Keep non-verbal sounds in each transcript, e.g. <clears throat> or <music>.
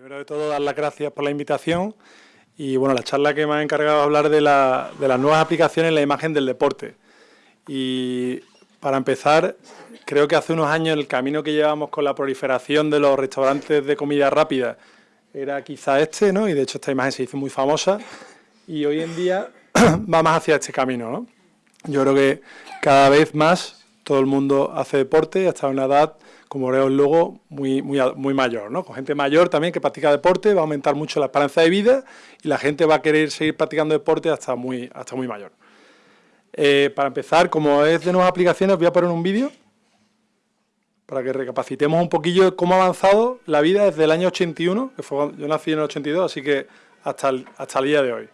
primero de todo, dar las gracias por la invitación y bueno, la charla que me ha encargado de hablar de, las nuevas aplicaciones en la imagen del deporte. Y para empezar, creo que hace unos años el camino que llevamos con la proliferación de los restaurantes de comida rápida era quizá este, ¿no? Y de hecho esta imagen se hizo muy famosa y hoy en día <clears throat> va más hacia este camino, ¿no? Yo creo que cada vez más todo el mundo hace deporte hasta una edad como veo luego, muy, muy, muy mayor, ¿no? Con gente mayor también que practica deporte, va a aumentar mucho la esperanza de vida y la gente va a querer seguir practicando deporte hasta muy, hasta muy mayor. Eh, para empezar, como es de nuevas aplicaciones, voy a poner un vídeo para que recapacitemos un poquillo cómo ha avanzado la vida desde el año 81, que fue yo nací en el 82, así que hasta hasta el día de hoy.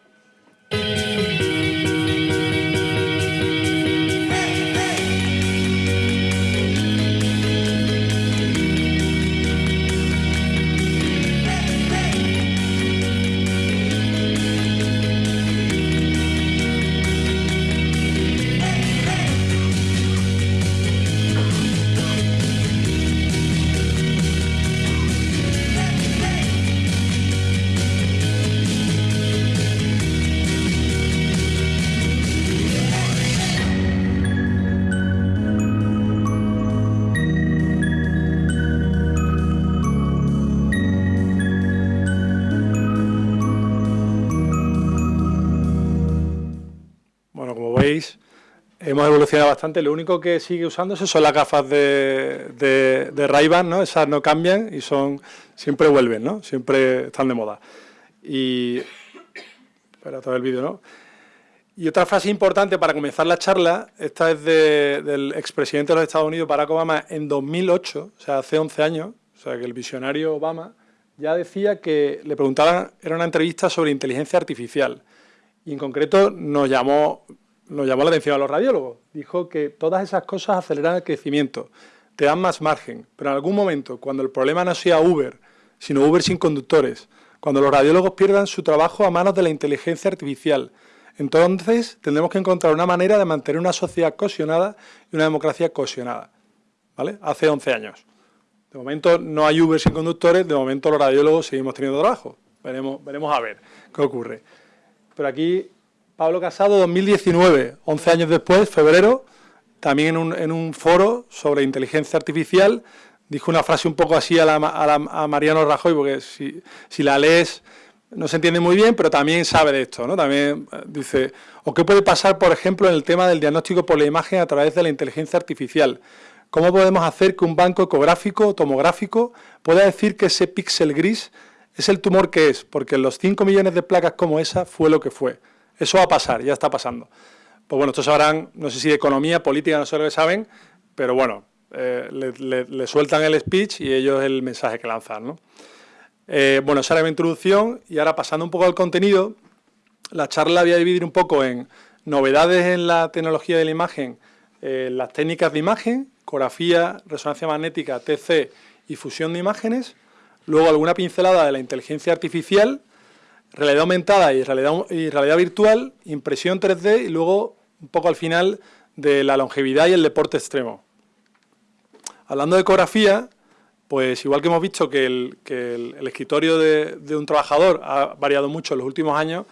Hemos evolucionado bastante. Lo único que sigue usándose son las gafas de, de, de Ray-Ban, ¿no? Esas no cambian y son siempre vuelven, ¿no? Siempre están de moda. Y... Espera, todo el vídeo, ¿no? Y otra frase importante para comenzar la charla, esta es del expresidente de los Estados Unidos, Barack Obama, en 2008, o sea, hace 11 años, o sea, que el visionario Obama ya decía que le preguntaban, era una entrevista sobre inteligencia artificial, y en concreto nos llamó nos llamó la atención a los radiólogos. Dijo que todas esas cosas aceleran el crecimiento, te dan más margen, pero en algún momento, cuando el problema no sea Uber, sino Uber sin conductores, cuando los radiólogos pierdan su trabajo a manos de la inteligencia artificial, entonces tendremos que encontrar una manera de mantener una sociedad cohesionada y una democracia cohesionada. ¿Vale? Hace 11 años. De momento no hay Uber sin conductores, de momento los radiólogos seguimos teniendo trabajo. Veremos, veremos a ver qué ocurre. Pero aquí Pablo Casado, 2019, 11 años después, febrero, también en un, foro sobre inteligencia artificial, dijo una frase un poco así a, Mariano Rajoy, porque si, la lees no se entiende muy bien, pero también sabe de esto, ¿no? También eh, dice, ¿o qué puede pasar, por ejemplo, en el tema del diagnóstico por la imagen a través de la inteligencia artificial? ¿Cómo podemos hacer que un banco ecográfico tomográfico pueda decir que ese píxel gris es el tumor que es? Porque los 5 millones de placas como esa fue lo que fue. Eso va a pasar, ya está pasando. Pues bueno, estos sabrán, no sé si de economía, política, no sé lo que saben, pero bueno, eh, le, sueltan el speech y ellos el mensaje que lanzan. ¿no? Eh, bueno, esa era mi introducción y ahora pasando un poco al contenido, la charla la voy a dividir un poco en novedades en la tecnología de la imagen, eh, las técnicas de imagen, ecografía, resonancia magnética, TC y fusión de imágenes, luego alguna pincelada de la inteligencia artificial, realidad aumentada y realidad, virtual, impresión 3D y luego un poco al final de la longevidad y el deporte extremo. Hablando de ecografía, pues igual que hemos visto que el, escritorio de, de, un trabajador ha variado mucho en los últimos años,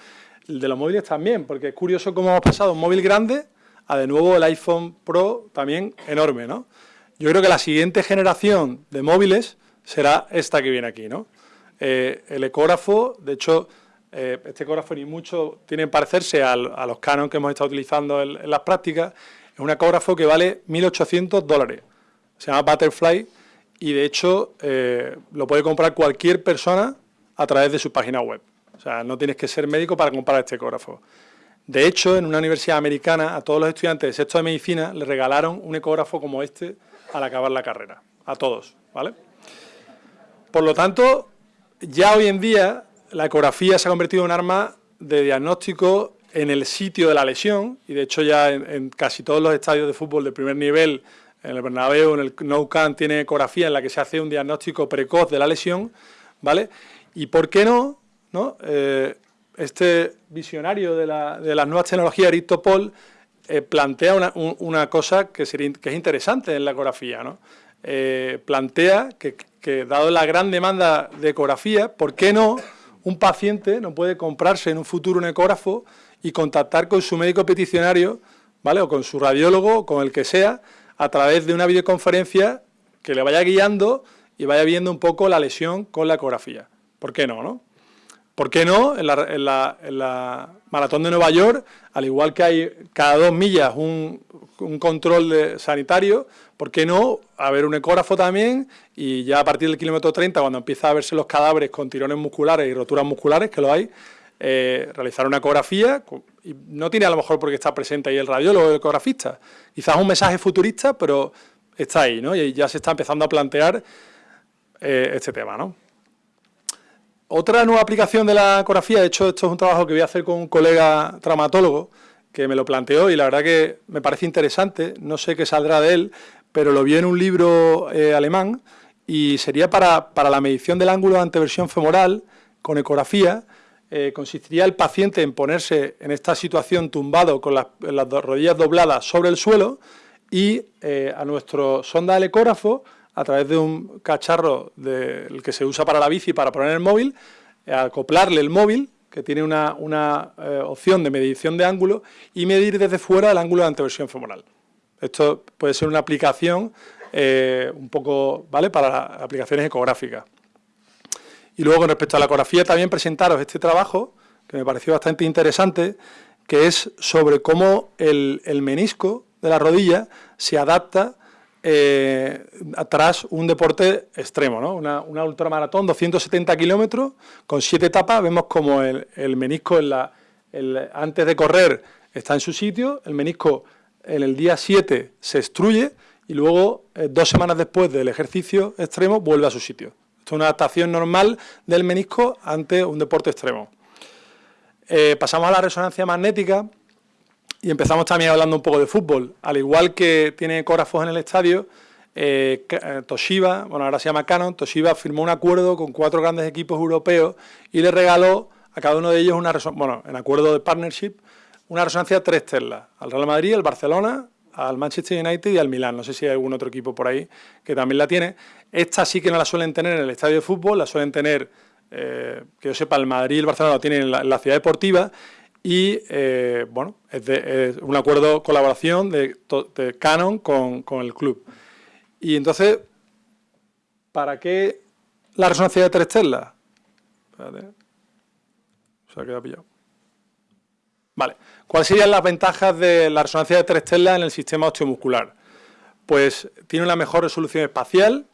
el de los móviles también, porque es curioso cómo hemos pasado un móvil grande a de nuevo el iPhone Pro también enorme, ¿no? Yo creo que la siguiente generación de móviles será esta que viene aquí, ¿no? Eh, el ecógrafo, de hecho, eh, este ecógrafo ni mucho tiene parecerse a los Canon que hemos estado utilizando en, las prácticas. Es un ecógrafo que vale 1.800 dólares. Se llama Butterfly y de hecho eh, lo puede comprar cualquier persona a través de su página web. O sea, no tienes que ser médico para comprar este ecógrafo. De hecho, en una universidad americana, a todos los estudiantes de sexto de medicina le regalaron un ecógrafo como este al acabar la carrera. A todos, ¿vale? Por lo tanto, ya hoy en día la ecografía se ha convertido en un arma de diagnóstico en el sitio de la lesión y de hecho ya en, casi todos los estadios de fútbol de primer nivel, en el Bernabéu, en el Nou Camp, tiene ecografía en la que se hace un diagnóstico precoz de la lesión, ¿vale? Y por qué no, ¿no? Eh, este visionario de, las nuevas tecnologías, Aristopol, eh, plantea una, cosa que, es interesante en la ecografía, ¿no? eh, plantea que, dado la gran demanda de ecografía, ¿por qué no un paciente no puede comprarse en un futuro un ecógrafo y contactar con su médico peticionario, ¿vale? o con su radiólogo, o con el que sea, a través de una videoconferencia que le vaya guiando y vaya viendo un poco la lesión con la ecografía. ¿Por qué no? no? ¿Por qué no? En la, maratón de Nueva York, al igual que hay cada dos millas un, control sanitario, ¿por qué no haber un ecógrafo también? Y ya a partir del kilómetro 30, cuando empieza a verse los cadáveres con tirones musculares y roturas musculares, que lo hay, eh, realizar una ecografía, y no tiene a lo mejor porque está presente ahí el radiólogo o el ecografista, quizás un mensaje futurista, pero está ahí, ¿no? Y ya se está empezando a plantear eh, este tema, ¿no? Otra nueva aplicación de la ecografía, de hecho esto es un trabajo que voy a hacer con un colega traumatólogo que me lo planteó y la verdad que me parece interesante, no sé qué saldrá de él, pero lo vi en un libro eh, alemán y sería para, la medición del ángulo de anteversión femoral con ecografía, eh, consistiría el paciente en ponerse en esta situación tumbado con las, rodillas dobladas sobre el suelo y a nuestro sonda del ecógrafo a través de un cacharro que se usa para la bici para poner el móvil, acoplarle el móvil, que tiene una, eh, opción de medición de ángulo, y medir desde fuera el ángulo de anteversión femoral. Esto puede ser una aplicación eh, un poco, ¿vale?, para aplicaciones ecográficas. Y luego, con respecto a la ecografía, también presentaros este trabajo, que me pareció bastante interesante, que es sobre cómo el, el menisco de la rodilla se adapta eh, atrás un deporte extremo, ¿no? una, ultramaratón, 270 kilómetros, con siete etapas, vemos como el, menisco antes de correr está en su sitio, el menisco en el día 7 se extruye y luego, eh, dos semanas después del ejercicio extremo, vuelve a su sitio. Esto es una adaptación normal del menisco ante un deporte extremo. Eh, pasamos a la resonancia magnética, y empezamos también hablando un poco de fútbol. Al igual que tiene ecógrafos en el estadio, eh, eh, Toshiba, bueno ahora se llama Canon, Toshiba firmó un acuerdo con cuatro grandes equipos europeos y le regaló a cada uno de ellos una bueno, en acuerdo de partnership, una resonancia tres Tesla, al Real Madrid, al Barcelona, al Manchester United y al Milán. No sé si hay algún otro equipo por ahí que también la tiene. Esta sí que no la suelen tener en el estadio de fútbol, la suelen tener, eh, que yo sepa, el Madrid y el Barcelona lo tienen en la ciudad deportiva y eh, bueno, es, un acuerdo de colaboración de, Canon con, el club. Y entonces, ¿para qué la resonancia de tres Tesla? Espérate. Vale. ¿Cuáles serían las ventajas de la resonancia de tres Tesla en el sistema osteomuscular? Pues tiene una mejor resolución espacial,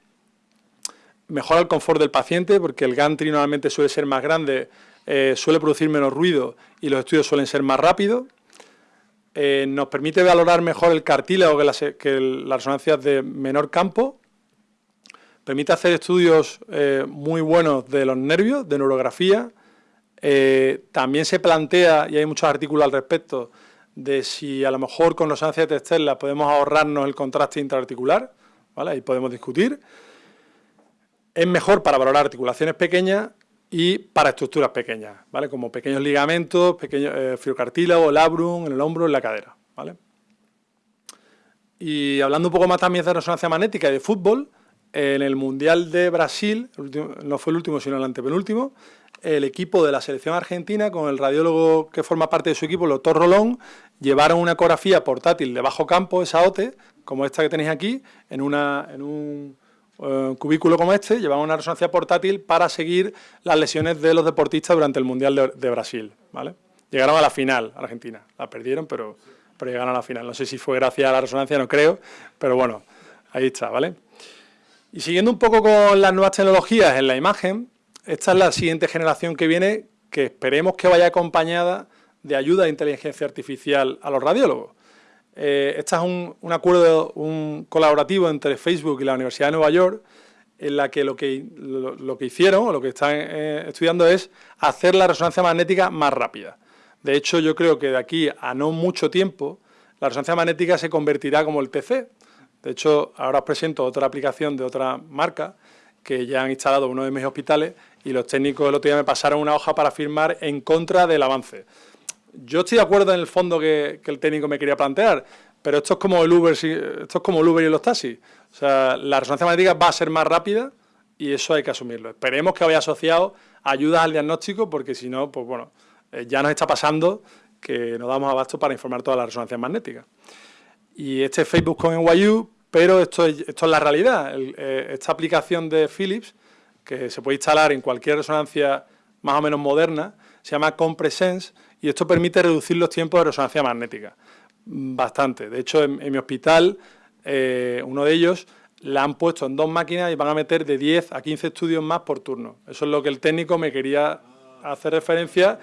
mejora el confort del paciente, porque el gantry normalmente suele ser más grande eh, suele producir menos ruido y los estudios suelen ser más rápidos. Eh, nos permite valorar mejor el cartílago que, las, resonancias de menor campo. Permite hacer estudios eh, muy buenos de los nervios, de neurografía. también se plantea, y hay muchos artículos al respecto, de si a lo mejor con resonancia de Tesla podemos ahorrarnos el contraste intraarticular, ¿vale? ahí podemos discutir. Es mejor para valorar articulaciones pequeñas y para estructuras pequeñas, ¿vale? Como pequeños ligamentos, pequeños eh, labrum, en el hombro, en la cadera, ¿vale? Y hablando un poco más también de resonancia magnética y de fútbol, en el Mundial de Brasil, no fue el último sino el antepenúltimo, el equipo de la selección argentina, con el radiólogo que forma parte de su equipo, el doctor Rolón, llevaron una ecografía portátil de bajo campo, esa OTE, como esta que tenéis aquí, en, una, en un un cubículo como este, llevaba una resonancia portátil para seguir las lesiones de los deportistas durante el Mundial de, Brasil. ¿vale? Llegaron a la final, Argentina. La perdieron, pero, pero llegaron a la final. No sé si fue gracias a la resonancia, no creo, pero bueno, ahí está, ¿vale? Y siguiendo un poco con las nuevas tecnologías en la imagen, esta es la siguiente generación que viene, que esperemos que vaya acompañada de ayuda de inteligencia artificial a los radiólogos. Eh, este es un, acuerdo un colaborativo entre Facebook y la Universidad de Nueva York, en la que lo que, lo, que hicieron, o lo que están eh, estudiando es hacer la resonancia magnética más rápida. De hecho, yo creo que de aquí a no mucho tiempo, la resonancia magnética se convertirá como el TC. De hecho, ahora os presento otra aplicación de otra marca que ya han instalado uno de mis hospitales y los técnicos el otro día me pasaron una hoja para firmar en contra del avance. Yo estoy de acuerdo en el fondo que, el técnico me quería plantear, pero esto es como el Uber, esto es como el Uber y los taxis. O sea, la resonancia magnética va a ser más rápida y eso hay que asumirlo. Esperemos que vaya asociado ayudas al diagnóstico porque si no, pues bueno, eh, ya nos está pasando que nos damos abasto para informar todas las resonancias magnéticas. Y este es Facebook con NYU, pero esto es, esto es la realidad. Eh, esta aplicación de Philips, que se puede instalar en cualquier resonancia más o menos moderna, se llama Compresense y esto permite reducir los tiempos de resonancia magnética bastante. De hecho, en, mi hospital, eh, uno de ellos la han puesto en dos máquinas y van a meter de 10 a 15 estudios más por turno. Eso es lo que el técnico me quería hacer referencia,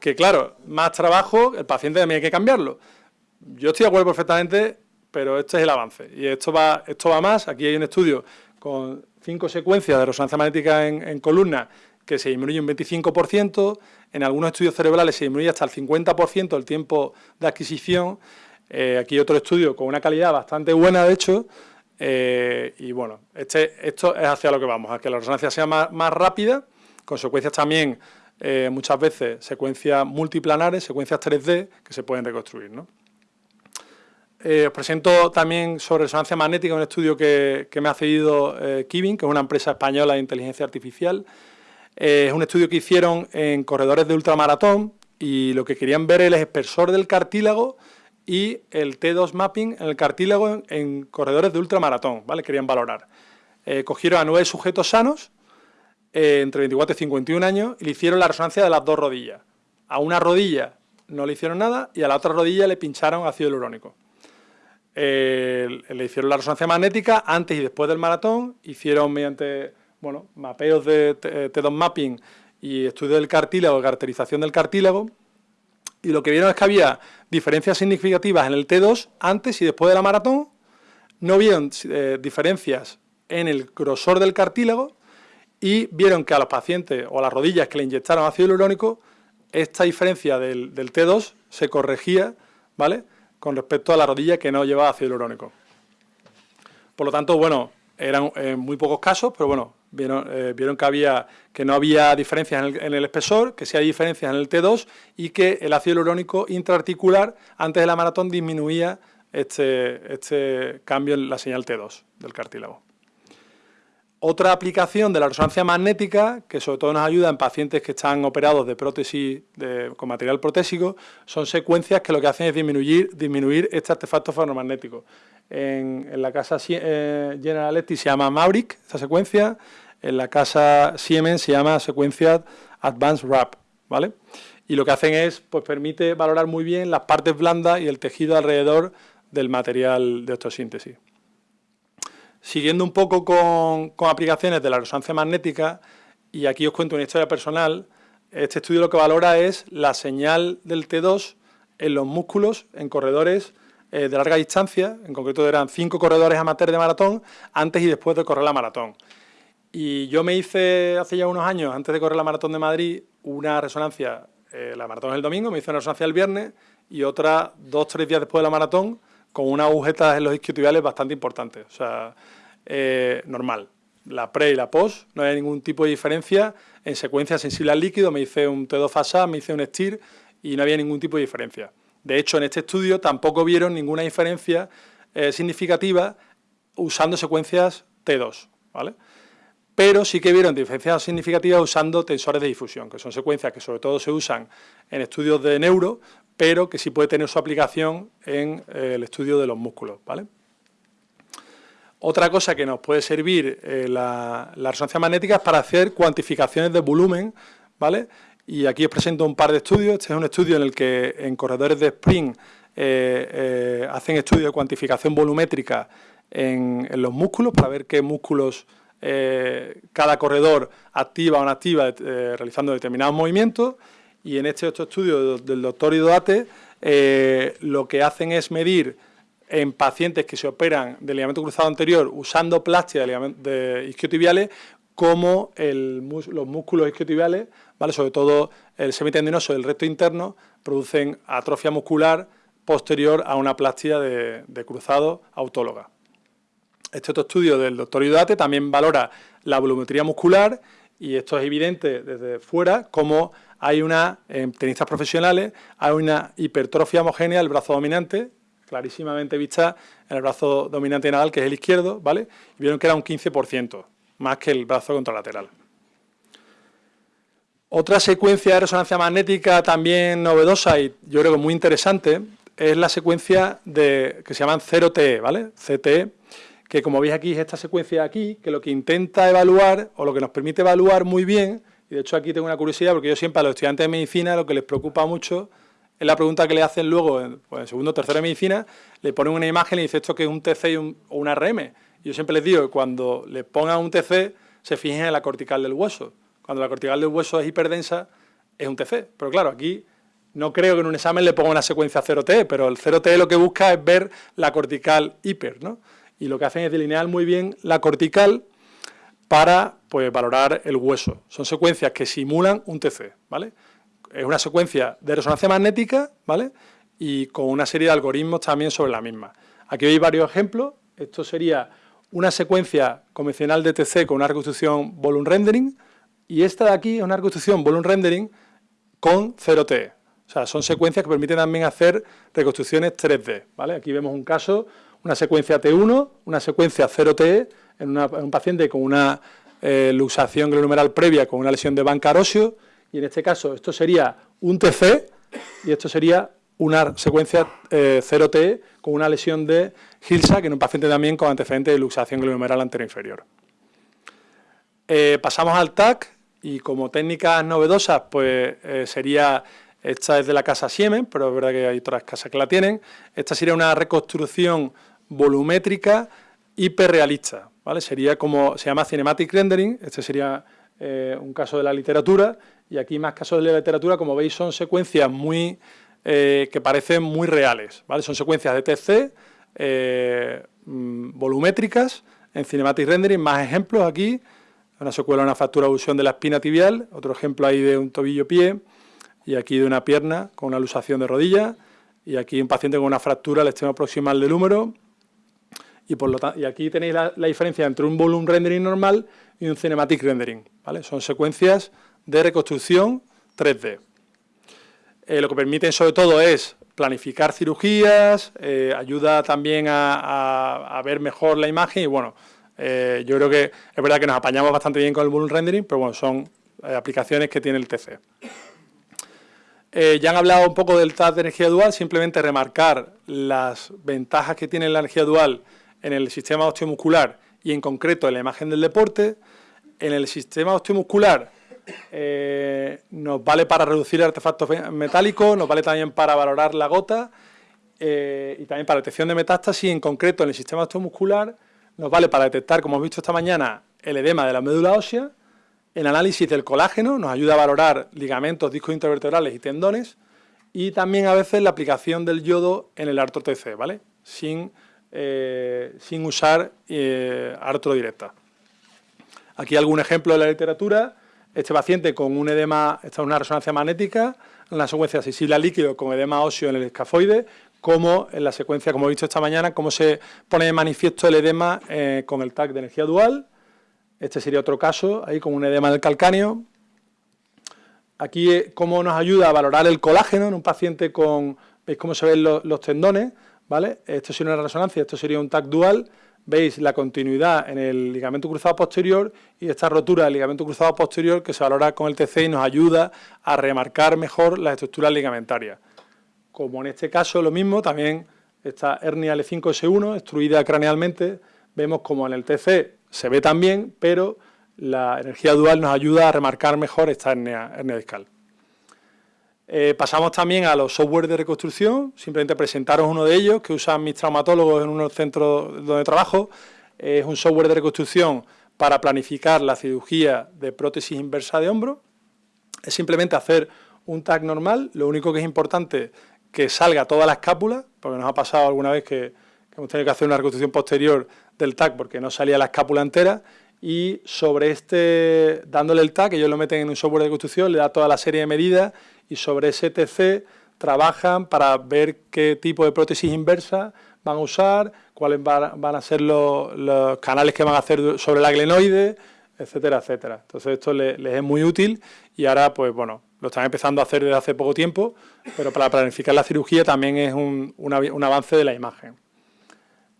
que claro, más trabajo, el paciente también hay que cambiarlo. Yo estoy de acuerdo perfectamente, pero este es el avance. Y esto va, esto va más. Aquí hay un estudio con cinco secuencias de resonancia magnética en, en columna que se disminuye un 25%, en algunos estudios cerebrales se disminuye hasta el 50% el tiempo de adquisición. Eh, aquí otro estudio con una calidad bastante buena, de hecho, eh, y bueno, este, esto es hacia lo que vamos, a que la resonancia sea más, rápida, con secuencias también, eh, muchas veces, secuencias multiplanares, secuencias 3D, que se pueden reconstruir. os presento también sobre resonancia magnética un estudio que, que me ha cedido Kivin, que es una empresa española de inteligencia artificial, eh, es un estudio que hicieron en corredores de ultramaratón y lo que querían ver es el espesor del cartílago y el T2 mapping en el cartílago en, corredores de ultramaratón, ¿vale? Querían valorar. Eh, cogieron a nueve sujetos sanos eh, entre 24 y 51 años y le hicieron la resonancia de las dos rodillas. A una rodilla no le hicieron nada y a la otra rodilla le pincharon ácido hialurónico. le hicieron la resonancia magnética antes y después del maratón, hicieron mediante bueno, mapeos de T2 mapping y estudio del cartílago, caracterización del cartílago, y lo que vieron es que había diferencias significativas en el T2 antes y después de la maratón, no vieron eh, diferencias en el grosor del cartílago y vieron que a los pacientes o a las rodillas que le inyectaron ácido hialurónico, esta diferencia del, del T2 se corregía, ¿vale?, con respecto a la rodilla que no llevaba ácido hialurónico. Por lo tanto, bueno, eran en eh, muy pocos casos, pero bueno, eh, vieron, que, no había diferencias en el, espesor, que sí hay diferencias en el T2 y que el ácido hialurónico intraarticular antes de la maratón disminuía este, este cambio en la señal T2 del cartílago. Otra aplicación de la resonancia magnética, que sobre todo nos ayuda en pacientes que están operados de prótesis con material protésico, son secuencias que lo que hacen es disminuir, disminuir este artefacto ferromagnético. En, la casa eh, General Electric se llama Maverick, esta secuencia, en la casa Siemens se llama secuencia Advanced Wrap, ¿vale? Y lo que hacen es, pues permite valorar muy bien las partes blandas y el tejido alrededor del material de osteosíntesis. Siguiendo un poco con, aplicaciones de la resonancia magnética, y aquí os cuento una historia personal, este estudio lo que valora es la señal del T2 en los músculos, en corredores eh, de larga distancia, en concreto eran cinco corredores amateurs de maratón, antes y después de correr la maratón. Y yo me hice hace ya unos años, antes de correr la maratón de Madrid, una resonancia, eh, la maratón es el domingo, me hice una resonancia el viernes y otra dos, tres días después de la maratón con unas agujetas en los isquiotibiales bastante importantes, o sea, eh, normal. La pre y la post, no hay ningún tipo de diferencia. En secuencia sensible al líquido me hice un T2 FASA, me hice un STIR y no había ningún tipo de diferencia. De hecho, en este estudio tampoco vieron ninguna diferencia eh, significativa usando secuencias T2, ¿vale? Pero sí que vieron diferencias significativas usando tensores de difusión, que son secuencias que sobre todo se usan en estudios de neuro, pero que sí puede tener su aplicación en eh, el estudio de los músculos, ¿vale? Otra cosa que nos puede servir eh, la, resonancia magnética es para hacer cuantificaciones de volumen, ¿vale? Y aquí os presento un par de estudios. Este es un estudio en el que en corredores de sprint eh, hacen estudios de cuantificación volumétrica en, los músculos para ver qué músculos cada corredor activa o no activa realizando determinados movimientos. Y en este otro estudio del doctor Idoate lo que hacen es medir en pacientes que se operan de ligamento cruzado anterior usando plástica de, de isquiotibiales cómo los músculos isquiotibiales, ¿vale? sobre todo el semitendinoso y el recto interno, producen atrofia muscular posterior a una plástica de, cruzado autóloga. Este otro estudio del doctor Iodate también valora la volumetría muscular y esto es evidente desde fuera, como hay una, en tenistas profesionales, hay una hipertrofia homogénea del brazo dominante, clarísimamente vista en el brazo dominante Nadal, que es el izquierdo, ¿vale? Y vieron que era un 15%, más que el brazo contralateral. Otra secuencia de resonancia magnética también novedosa y yo creo que muy interesante es la secuencia de, que se llaman 0TE, ¿vale? CTE, que como veis aquí es esta secuencia de aquí, que lo que intenta evaluar, o lo que nos permite evaluar muy bien, y de hecho aquí tengo una curiosidad, porque yo siempre a los estudiantes de medicina lo que les preocupa mucho es la pregunta que le hacen luego en, pues, segundo o tercero de medicina, le ponen una imagen y dice esto que es un TC o un RM. yo siempre les digo cuando le pongan un TC, se fijen en la cortical del hueso. Cuando la cortical del hueso es hiperdensa, es un TC. Pero claro, aquí no creo que en un examen le ponga una secuencia 0T, pero el 0T lo que busca es ver la cortical hiper, ¿no? Y lo que hacen es delinear muy bien la cortical para pues, valorar el hueso. Son secuencias que simulan un TC, ¿vale? Es una secuencia de resonancia magnética, ¿vale? Y con una serie de algoritmos también sobre la misma. Aquí veis varios ejemplos. Esto sería una secuencia convencional de TC con una reconstrucción volume rendering y esta de aquí es una reconstrucción volume rendering con 0T. O sea, son secuencias que permiten también hacer reconstrucciones 3D, ¿vale? Aquí vemos un caso, una secuencia T1, una secuencia 0T en, un paciente con una eh, luxación glomerular previa con una lesión de banca y en este caso esto sería un TC y esto sería una secuencia 0T eh, con una lesión de Hilsa, que en un paciente también con antecedente de luxación glomerular anterior inferior. Eh, pasamos al TAC y como técnicas novedosas, pues sería esta es de la casa Siemens, pero es verdad que hay otras casas que la tienen. Esta sería una reconstrucción volumétrica hiperrealista, Sería como, se llama Cinematic Rendering, este sería eh, un caso de la literatura, y aquí más casos de la literatura, como veis, son secuencias muy, eh, que parecen muy reales. Son secuencias de TC, eh, mm, volumétricas, en Cinematic Rendering, más ejemplos aquí, una secuela una fractura de de la espina tibial, otro ejemplo ahí de un tobillo-pie, y aquí de una pierna con una lusación de rodilla, y aquí un paciente con una fractura al extremo proximal del húmero, y, aquí tenéis la, diferencia entre un volume rendering normal y un cinematic rendering, ¿vale? Son secuencias de reconstrucción 3D. Eh, lo que permiten sobre todo es planificar cirugías, eh, ayuda también a, ver mejor la imagen y bueno, eh, yo creo que es verdad que nos apañamos bastante bien con el volume rendering, pero bueno, son aplicaciones que tiene el TC. Ya han hablado un poco del TAP de energía dual, simplemente remarcar las ventajas que tiene la energía dual en el sistema osteomuscular y en concreto en la imagen del deporte. En el sistema osteomuscular eh, nos vale para reducir artefactos metálicos, nos vale también para valorar la gota eh, y también para detección de metástasis. En concreto en el sistema osteomuscular nos vale para detectar, como hemos visto esta mañana, el edema de la médula ósea el análisis del colágeno nos ayuda a valorar ligamentos, discos intervertebrales y tendones y también a veces la aplicación del yodo en el artro TC, ¿vale? Sin, eh, sin usar eh, directa. Aquí algún ejemplo de la literatura. Este paciente con un edema, esta es una resonancia magnética, en la secuencia sensible líquido con edema óseo en el escafoide, como en la secuencia, como he visto esta mañana, cómo se pone de manifiesto el edema eh, con el TAC de energía dual, este sería otro caso, ahí con un edema del calcáneo. Aquí, eh, cómo nos ayuda a valorar el colágeno en un paciente con, veis cómo se ven los, tendones, ¿vale? Esto sería una resonancia, esto sería un TAC dual, veis la continuidad en el ligamento cruzado posterior y esta rotura del ligamento cruzado posterior que se valora con el TC y nos ayuda a remarcar mejor las estructuras ligamentarias. Como en este caso lo mismo, también esta hernia L5S1, extruida cranealmente, vemos como en el TC se ve también, pero la energía dual nos ayuda a remarcar mejor esta hernia, discal. Eh, pasamos también a los software de reconstrucción, simplemente presentaros uno de ellos que usan mis traumatólogos en unos centros donde trabajo. es un software de reconstrucción para planificar la cirugía de prótesis inversa de hombro. Es simplemente hacer un tag normal, lo único que es importante que salga toda la escápula, porque nos ha pasado alguna vez que, hemos tenido que hacer una reconstrucción posterior del TAC porque no salía la escápula entera y sobre este, dándole el TAC, ellos lo meten en un software de construcción, le da toda la serie de medidas y sobre ese TC trabajan para ver qué tipo de prótesis inversa van a usar, cuáles van a ser los, canales que van a hacer sobre la glenoide, etcétera, etcétera. Entonces esto les, es muy útil y ahora, pues bueno, lo están empezando a hacer desde hace poco tiempo, pero para planificar la cirugía también es un, avance de la imagen.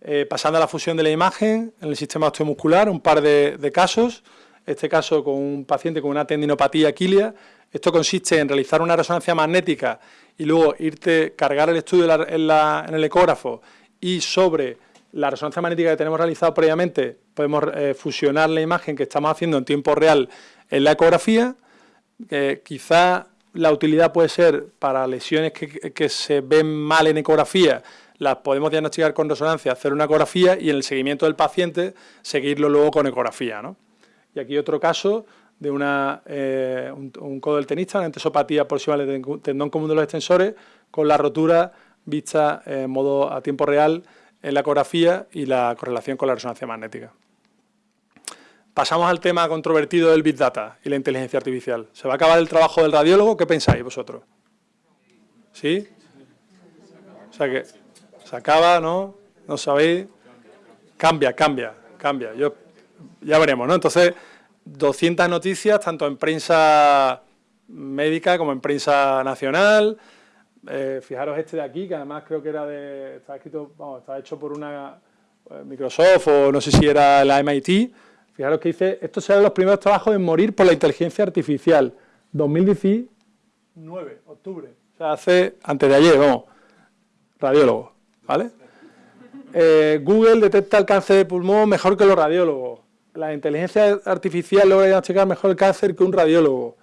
Eh, pasando a la fusión de la imagen en el sistema osteomuscular, un par de, casos. Este caso con un paciente con una tendinopatía aquilia. Esto consiste en realizar una resonancia magnética y luego irte, cargar el estudio en, el ecógrafo y sobre la resonancia magnética que tenemos realizado previamente podemos eh, fusionar la imagen que estamos haciendo en tiempo real en la ecografía quizá la utilidad puede ser para lesiones que, se ven mal en ecografía, las podemos diagnosticar con resonancia, hacer una ecografía y en el seguimiento del paciente seguirlo luego con ecografía. Y aquí otro caso de una, eh, codo del tenista, una entesopatía proximal del tendón común de los extensores, con la rotura vista en modo a tiempo real en la ecografía y la correlación con la resonancia magnética. Pasamos al tema controvertido del Big Data y la inteligencia artificial. ¿Se va a acabar el trabajo del radiólogo? ¿Qué pensáis vosotros? ¿Sí? O sea que se acaba, ¿no? ¿No sabéis? Cambia, cambia, cambia. Yo, ya veremos, ¿no? Entonces, 200 noticias, tanto en prensa médica como en prensa nacional. Eh, fijaros este de aquí, que además creo que era de... Está escrito, vamos, hecho por una eh, Microsoft o no sé si era la MIT, Fijaros que dice, estos serán los primeros trabajos en morir por la inteligencia artificial. 2019, octubre. O sea, hace, antes de ayer, vamos, radiólogo, ¿vale? Eh, Google detecta el cáncer de pulmón mejor que los radiólogos. La inteligencia artificial logra diagnosticar mejor el cáncer que un radiólogo.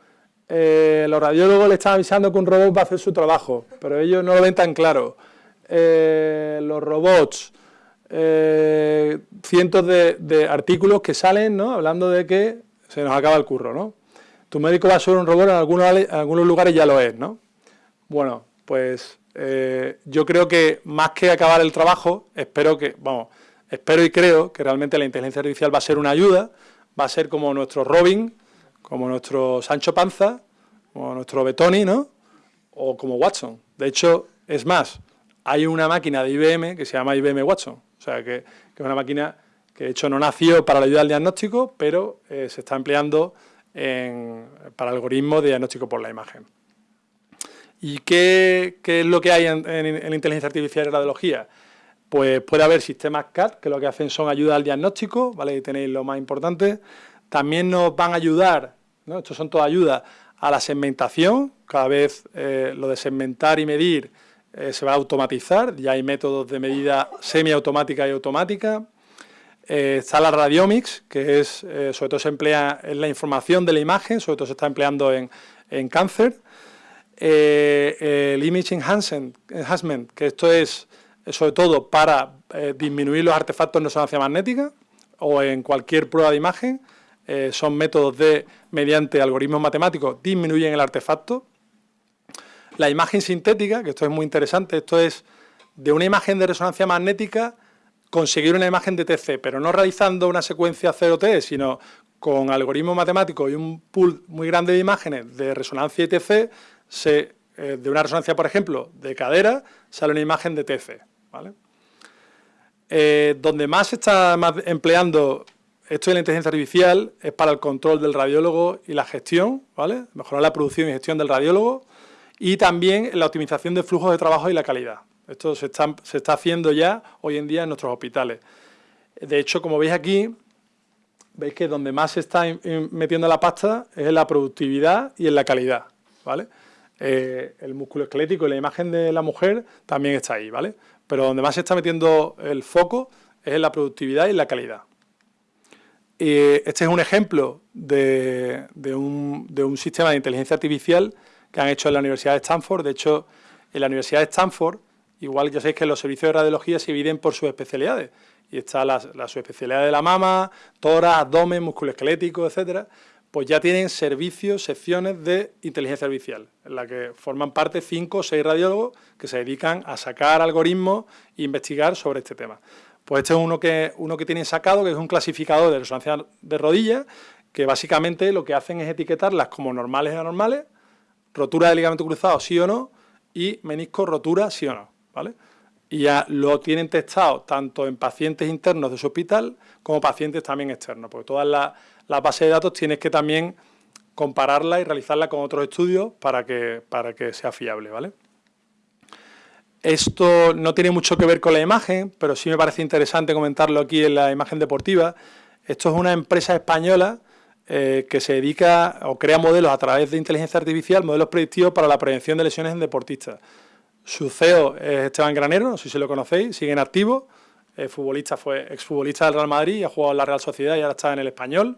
Eh, los radiólogos le están avisando que un robot va a hacer su trabajo, pero ellos no lo ven tan claro. Eh, los robots eh, cientos de, artículos que salen ¿no? hablando de que se nos acaba el curro. ¿no? Tu médico va a ser un robot, en algunos, algunos lugares ya lo es. ¿no? Bueno, pues yo creo que más que acabar el trabajo, espero que, vamos, espero y creo que realmente la inteligencia artificial va a ser una ayuda, va a ser como nuestro Robin, como nuestro Sancho Panza, como nuestro Betoni, ¿no? O como Watson. De hecho, es más, hay una máquina de IBM que se llama IBM Watson. O sea, que, es una máquina que de hecho no nació para la ayuda al diagnóstico, pero eh, se está empleando para algoritmos de diagnóstico por la imagen. ¿Y qué, es lo que hay en, la inteligencia artificial y radiología? Pues puede haber sistemas CAD, que lo que hacen son ayuda al diagnóstico, ¿vale? Y tenéis lo más importante. También nos van a ayudar, ¿no? Son todas ayudas, a la segmentación. Cada vez eh, lo de segmentar y medir eh, se va a automatizar, ya hay métodos de medida semiautomática y automática. Eh, está la radiomics, que es, eh, sobre todo se emplea en la información de la imagen, sobre todo se está empleando en, cáncer. el image enhancement, que esto es sobre todo para disminuir los artefactos en resonancia magnética o en cualquier prueba de imagen. Son métodos de, mediante algoritmos matemáticos, disminuyen el artefacto la imagen sintética, que esto es muy interesante, esto es de una imagen de resonancia magnética conseguir una imagen de TC, pero no realizando una secuencia 0T, sino con algoritmos matemáticos y un pool muy grande de imágenes de resonancia y TC, se, eh, de una resonancia, por ejemplo, de cadera, sale una imagen de TC. Eh, donde más se está empleando esto de la inteligencia artificial es para el control del radiólogo y la gestión, ¿vale? mejorar la producción y gestión del radiólogo, y también la optimización de flujos de trabajo y la calidad. Esto se está, haciendo ya hoy en día en nuestros hospitales. De hecho, como veis aquí, veis que donde más se está metiendo la pasta es en la productividad y en la calidad, ¿vale? Eh, el músculo esquelético y la imagen de la mujer también está ahí, ¿vale? Pero donde más se está metiendo el foco es en la productividad y en la calidad. Este es un ejemplo de, un, de un sistema de inteligencia artificial que han hecho en la Universidad de Stanford. De hecho, en la Universidad de Stanford, igual ya sabéis que los servicios de radiología se dividen por sus especialidades. Y está la, subespecialidad de la mama, tórax, abdomen, músculo esquelético, etcétera. Pues ya tienen servicios, secciones de inteligencia artificial, en la que forman parte cinco o seis radiólogos que se dedican a sacar algoritmos e investigar sobre este tema. Pues este es uno que, uno que tienen sacado, que es un clasificador de resonancia de rodillas, que básicamente lo que hacen es etiquetarlas como normales y anormales, rotura de ligamento cruzado sí o no y menisco rotura sí o no, ¿vale? Y ya lo tienen testado tanto en pacientes internos de su hospital como pacientes también externos, porque todas las, bases de datos tienes que también compararla y realizarla con otros estudios para que, para que sea fiable, ¿vale? Esto no tiene mucho que ver con la imagen, pero sí me parece interesante comentarlo aquí en la imagen deportiva. Esto es una empresa española eh, que se dedica o crea modelos a través de inteligencia artificial, modelos predictivos para la prevención de lesiones en deportistas. Su CEO es Esteban Granero, no sé si lo conocéis, sigue en activo, futbolista, fue exfutbolista del Real Madrid, ha jugado en la Real Sociedad y ahora está en el Español.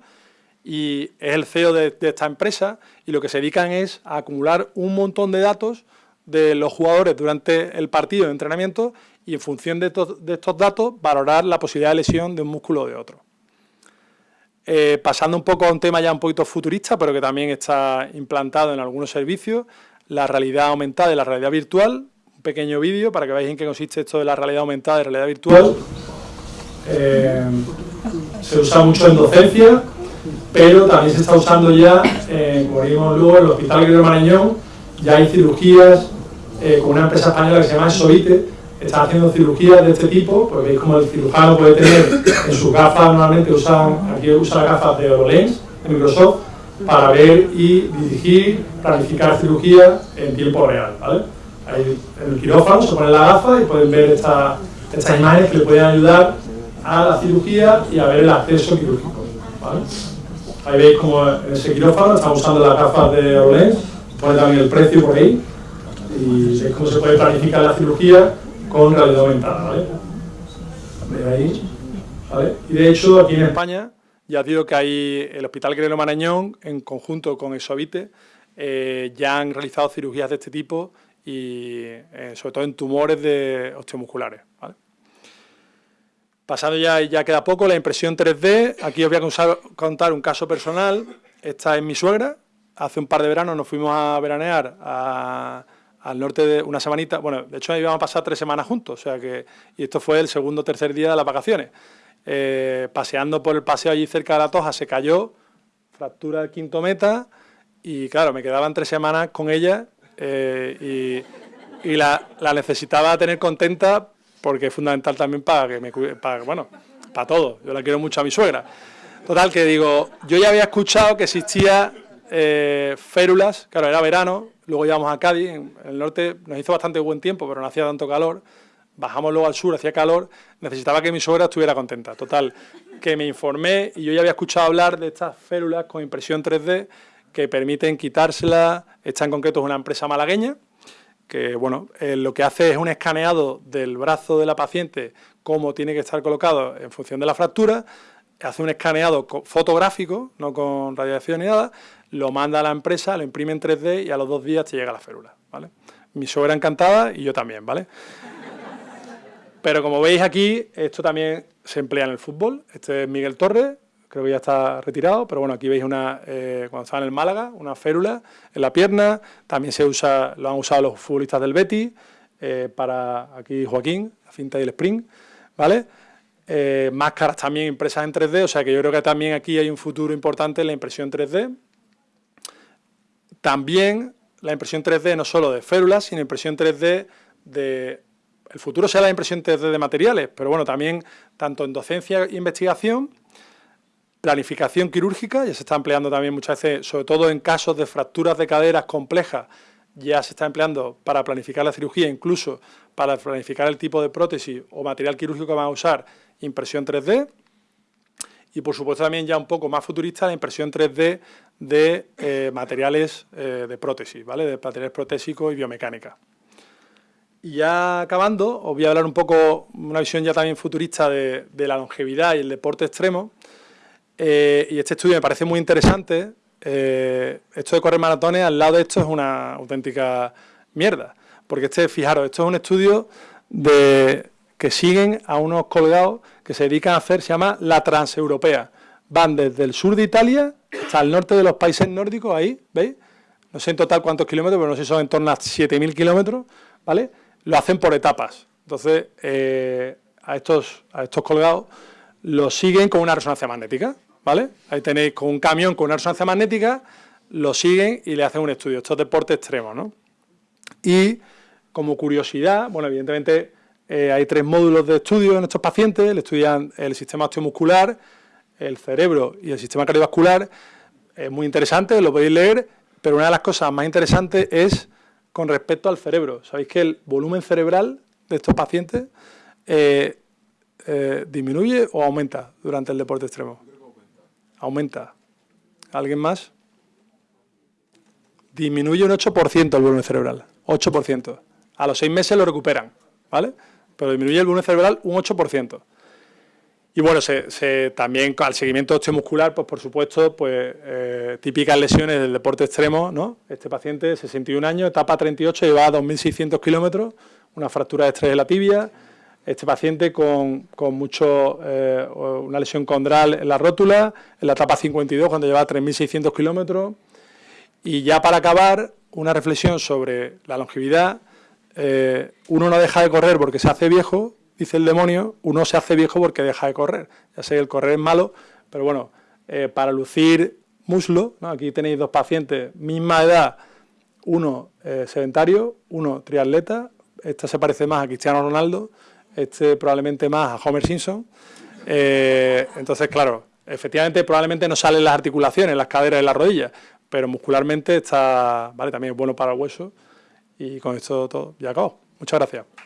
Y es el CEO de, esta empresa y lo que se dedican es a acumular un montón de datos de los jugadores durante el partido de entrenamiento y en función de, de estos datos valorar la posibilidad de lesión de un músculo o de otro. Eh, pasando un poco a un tema ya un poquito futurista, pero que también está implantado en algunos servicios, la realidad aumentada y la realidad virtual. Un pequeño vídeo para que veáis en qué consiste esto de la realidad aumentada y realidad virtual. Eh, se usa mucho en docencia, pero también se está usando ya, eh, como vimos luego, en el Hospital Guerrero Marañón, ya hay cirugías con una empresa española que se llama Sovite, están haciendo cirugías de este tipo, porque veis como el cirujano puede tener en sus gafas, normalmente usan, aquí usa las gafas de HoloLens, de Microsoft, para ver y dirigir, planificar cirugía en tiempo real, ¿vale? Ahí en el quirófano se pone la gafa y pueden ver esta, estas imágenes que le pueden ayudar a la cirugía y a ver el acceso quirúrgico, ¿vale? Ahí veis como en ese quirófano están usando las gafas de HoloLens, pone también el precio por ahí, y veis cómo se puede planificar la cirugía con realidad aumentada, ¿vale? ahí? ¿vale? Y de hecho, aquí en España, ya digo que hay el Hospital Guerrero Marañón, en conjunto con Exovite, eh, ya han realizado cirugías de este tipo y eh, sobre todo en tumores de osteomusculares. Pasando ya, ya queda poco, la impresión 3D, aquí os voy a contar un caso personal, esta es mi suegra, hace un par de veranos nos fuimos a veranear a al norte de una semanita, bueno, de hecho íbamos a pasar tres semanas juntos, o sea que, y esto fue el segundo o tercer día de las vacaciones. Eh, paseando por el paseo allí cerca de la Toja se cayó, fractura del quinto meta, y claro, me quedaban tres semanas con ella eh, y, la, necesitaba tener contenta porque es fundamental también para que me para, bueno, para todo, yo la quiero mucho a mi suegra. Total, que digo, yo ya había escuchado que existía eh, férulas, claro, era verano, luego íbamos a Cádiz, en el norte nos hizo bastante buen tiempo, pero no hacía tanto calor, bajamos luego al sur, hacía calor, necesitaba que mi suegra estuviera contenta. Total, que me informé y yo ya había escuchado hablar de estas férulas con impresión 3D que permiten quitárselas, esta en concreto es una empresa malagueña, que bueno, eh, lo que hace es un escaneado del brazo de la paciente, cómo tiene que estar colocado en función de la fractura, hace un escaneado fotográfico, no con radiación ni nada, lo manda a la empresa, lo imprime en 3D y a los dos días te llega la férula, ¿vale? Mi suegra encantada y yo también, ¿vale? Pero como veis aquí, esto también se emplea en el fútbol. Este es Miguel Torres, creo que ya está retirado, pero bueno, aquí veis una, eh, cuando estaba en el Málaga, una férula en la pierna. También se usa, lo han usado los futbolistas del Betis, eh, para aquí Joaquín, la cinta y el sprint, ¿vale? Eh, máscaras también impresas en 3D, o sea que yo creo que también aquí hay un futuro importante en la impresión 3D. También la impresión 3D no solo de férulas, sino impresión 3D de... El futuro será la impresión 3D de materiales, pero bueno, también tanto en docencia e investigación, planificación quirúrgica, ya se está empleando también muchas veces, sobre todo en casos de fracturas de caderas complejas, ya se está empleando para planificar la cirugía, incluso para planificar el tipo de prótesis o material quirúrgico que van a usar, impresión 3D, y por supuesto también ya un poco más futurista la impresión 3D de eh, materiales eh, de prótesis, ¿vale? de materiales protésicos y biomecánica. Y ya acabando, os voy a hablar un poco, una visión ya también futurista de, la longevidad y el deporte extremo. Eh, y este estudio me parece muy interesante. esto de correr maratones, al lado de esto es una auténtica mierda. Porque este, fijaros, esto es un estudio de, que siguen a unos colgados que se dedican a hacer, se llama la transeuropea. Van desde el sur de Italia hasta el norte de los países nórdicos, ahí, ¿veis? No sé en total cuántos kilómetros, pero no sé si son en torno a 7.000 kilómetros, ¿vale? Lo hacen por etapas. Entonces, eh, a, estos, a estos colgados los siguen con una resonancia magnética, ¿vale? Ahí tenéis con un camión con una resonancia magnética, lo siguen y le hacen un estudio. Esto es deporte extremo, ¿no? Y como curiosidad, bueno, evidentemente eh, hay tres módulos de estudio en estos pacientes, le estudian el sistema osteomuscular, el cerebro y el sistema cardiovascular. es muy interesante, lo podéis leer, pero una de las cosas más interesantes es con respecto al cerebro. Sabéis que el volumen cerebral de estos pacientes eh, eh, disminuye o aumenta durante el deporte extremo. Aumenta. ¿Alguien más? Disminuye un 8% el volumen cerebral. 8%. A los seis meses lo recuperan, ¿vale? Pero disminuye el volumen cerebral un 8%. Y bueno, se, también al seguimiento osteomuscular, pues por supuesto, pues eh, típicas lesiones del deporte extremo, ¿no? Este paciente, 61 años, etapa 38, lleva 2.600 kilómetros, una fractura de estrés de la tibia, este paciente con, mucho, eh, una lesión condral en la rótula, en la etapa 52, cuando lleva 3.600 kilómetros. Y ya para acabar, una reflexión sobre la longevidad. Eh, uno no deja de correr porque se hace viejo, dice el demonio, uno se hace viejo porque deja de correr. Ya sé que el correr es malo, pero bueno, eh, para lucir muslo, aquí tenéis dos pacientes, misma edad, uno eh, sedentario, uno triatleta, esta se parece más a Cristiano Ronaldo, este probablemente más a Homer Simpson. Entonces, claro, efectivamente probablemente no salen las articulaciones, las caderas y las rodillas, pero muscularmente está, vale, también es bueno para el hueso. Y con esto todo, ya acabo. Muchas gracias.